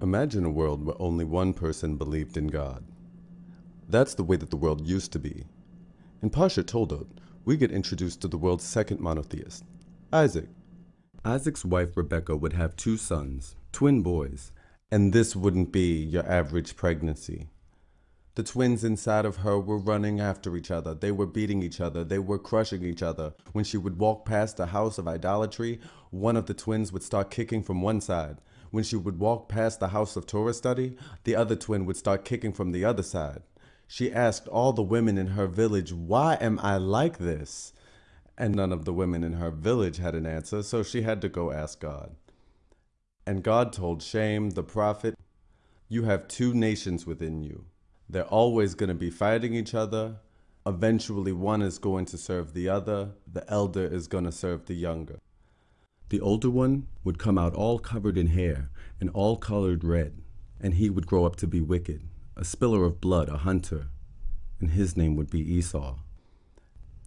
Imagine a world where only one person believed in God. That's the way that the world used to be. In Parsha Toldot, we get introduced to the world's second monotheist, Isaac. Isaac's wife Rebecca would have two sons, twin boys, and this wouldn't be your average pregnancy. The twins inside of her were running after each other. They were beating each other. They were crushing each other. When she would walk past a house of idolatry, one of the twins would start kicking from one side. When she would walk past the house of Torah study, the other twin would start kicking from the other side. She asked all the women in her village, Why am I like this? And none of the women in her village had an answer, so she had to go ask God. And God told Shem, the prophet, You have two nations within you. They're always going to be fighting each other. Eventually, one is going to serve the other. The elder is going to serve the younger. The older one would come out all covered in hair and all colored red, and he would grow up to be wicked, a spiller of blood, a hunter, and his name would be Esau.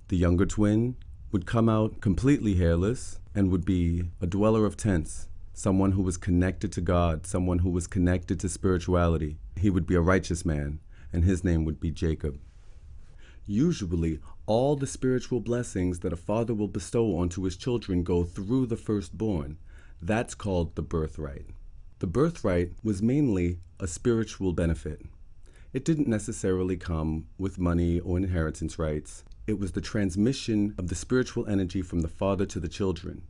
The younger twin would come out completely hairless and would be a dweller of tents, someone who was connected to God, someone who was connected to spirituality. He would be a righteous man, and his name would be Jacob. Usually, all the spiritual blessings that a father will bestow onto his children go through the firstborn. That's called the birthright. The birthright was mainly a spiritual benefit. It didn't necessarily come with money or inheritance rights. It was the transmission of the spiritual energy from the father to the children.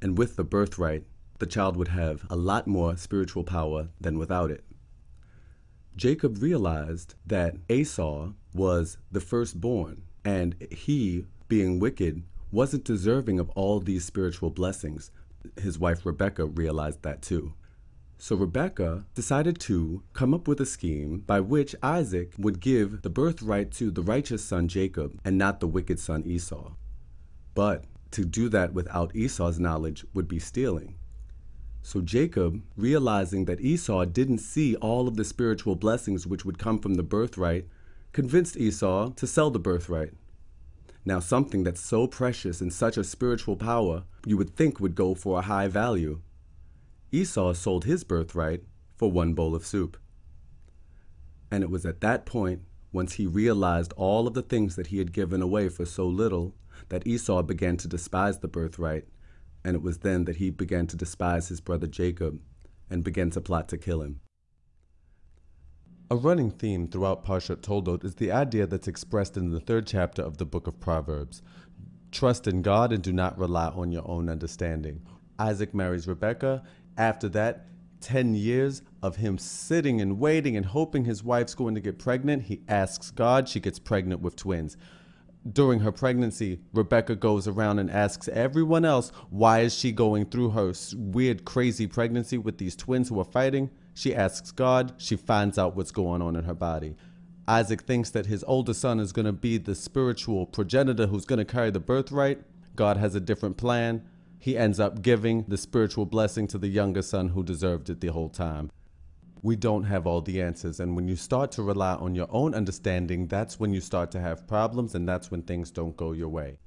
And with the birthright, the child would have a lot more spiritual power than without it. Jacob realized that Esau was the firstborn, and he, being wicked, wasn't deserving of all these spiritual blessings. His wife Rebecca realized that too. So Rebecca decided to come up with a scheme by which Isaac would give the birthright to the righteous son Jacob and not the wicked son Esau. But to do that without Esau's knowledge would be stealing. So Jacob, realizing that Esau didn't see all of the spiritual blessings which would come from the birthright, convinced Esau to sell the birthright. Now, something that's so precious and such a spiritual power, you would think would go for a high value. Esau sold his birthright for one bowl of soup. And it was at that point, once he realized all of the things that he had given away for so little, that Esau began to despise the birthright and it was then that he began to despise his brother Jacob and began to plot to kill him. A running theme throughout Parshat Toldot is the idea that's expressed in the third chapter of the book of Proverbs. Trust in God and do not rely on your own understanding. Isaac marries Rebekah. After that, 10 years of him sitting and waiting and hoping his wife's going to get pregnant, he asks God. She gets pregnant with twins during her pregnancy, Rebecca goes around and asks everyone else why is she going through her weird, crazy pregnancy with these twins who are fighting. She asks God. She finds out what's going on in her body. Isaac thinks that his older son is going to be the spiritual progenitor who's going to carry the birthright. God has a different plan. He ends up giving the spiritual blessing to the younger son who deserved it the whole time we don't have all the answers. And when you start to rely on your own understanding, that's when you start to have problems and that's when things don't go your way.